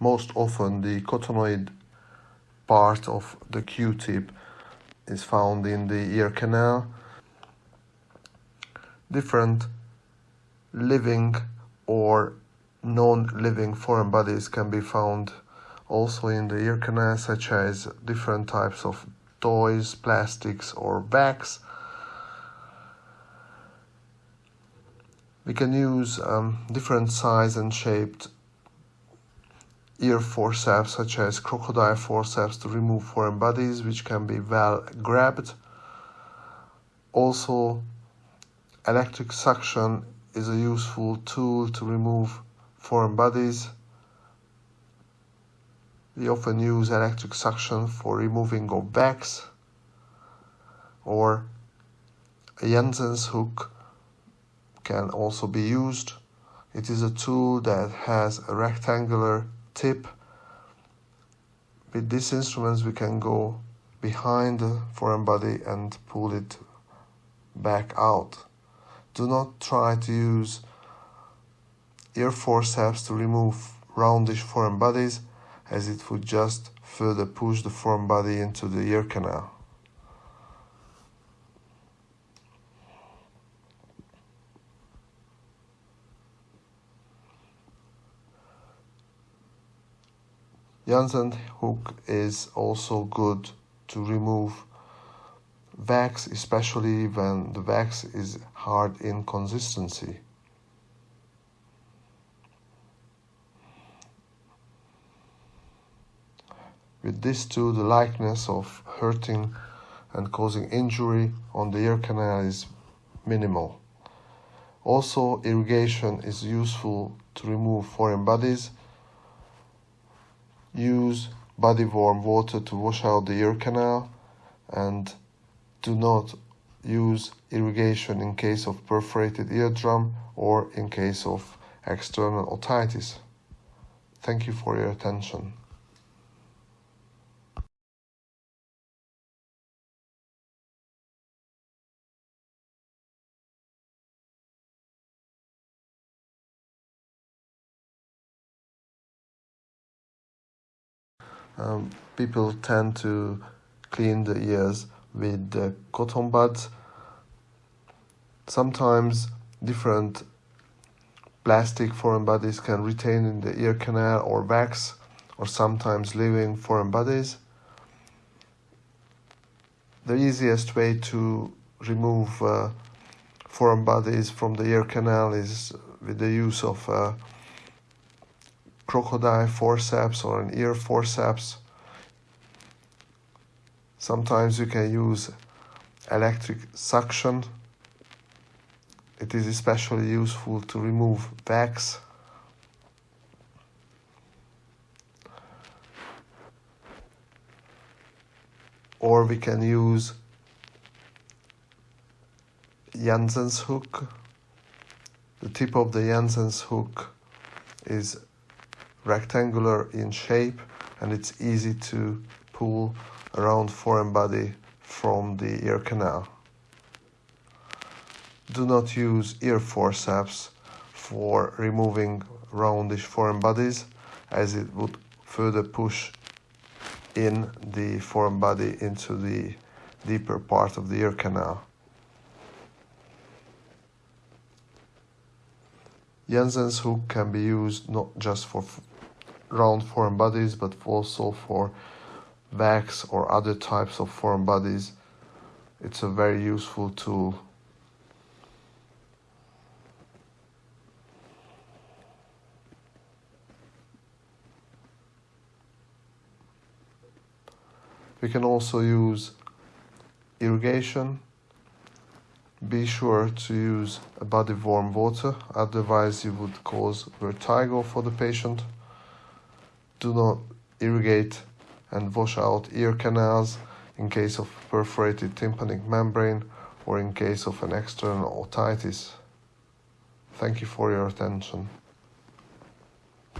most often the cotonoid part of the Q-tip is found in the ear canal. Different living or non-living foreign bodies can be found also in the ear canal such as different types of toys, plastics or wax. We can use um, different size and shaped ear forceps such as crocodile forceps to remove foreign bodies which can be well grabbed. Also electric suction is a useful tool to remove foreign bodies. We often use electric suction for removing of wax or a Jensen's hook can also be used. It is a tool that has a rectangular tip. With these instruments we can go behind the foreign body and pull it back out. Do not try to use ear forceps to remove roundish foreign bodies as it would just further push the foreign body into the ear canal. Jensen hook is also good to remove wax, especially when the wax is hard in consistency. With this too, the likeness of hurting and causing injury on the ear canal is minimal. Also, irrigation is useful to remove foreign bodies. Use body warm water to wash out the ear canal and do not use irrigation in case of perforated eardrum or in case of external otitis. Thank you for your attention. Um, people tend to clean the ears with the cotton buds. Sometimes different plastic foreign bodies can retain in the ear canal or wax, or sometimes living foreign bodies. The easiest way to remove uh, foreign bodies from the ear canal is with the use of uh, crocodile forceps or an ear forceps. Sometimes you can use electric suction. It is especially useful to remove wax. Or we can use Jensen's hook. The tip of the Jensen's hook is rectangular in shape and it's easy to pull around foreign body from the ear canal. Do not use ear forceps for removing roundish foreign bodies as it would further push in the foreign body into the deeper part of the ear canal. Jensen's hook can be used not just for round foreign bodies but also for wax or other types of foreign bodies. It's a very useful tool. We can also use irrigation be sure to use a body warm water, otherwise you would cause vertigo for the patient. Do not irrigate and wash out ear canals in case of perforated tympanic membrane or in case of an external otitis. Thank you for your attention.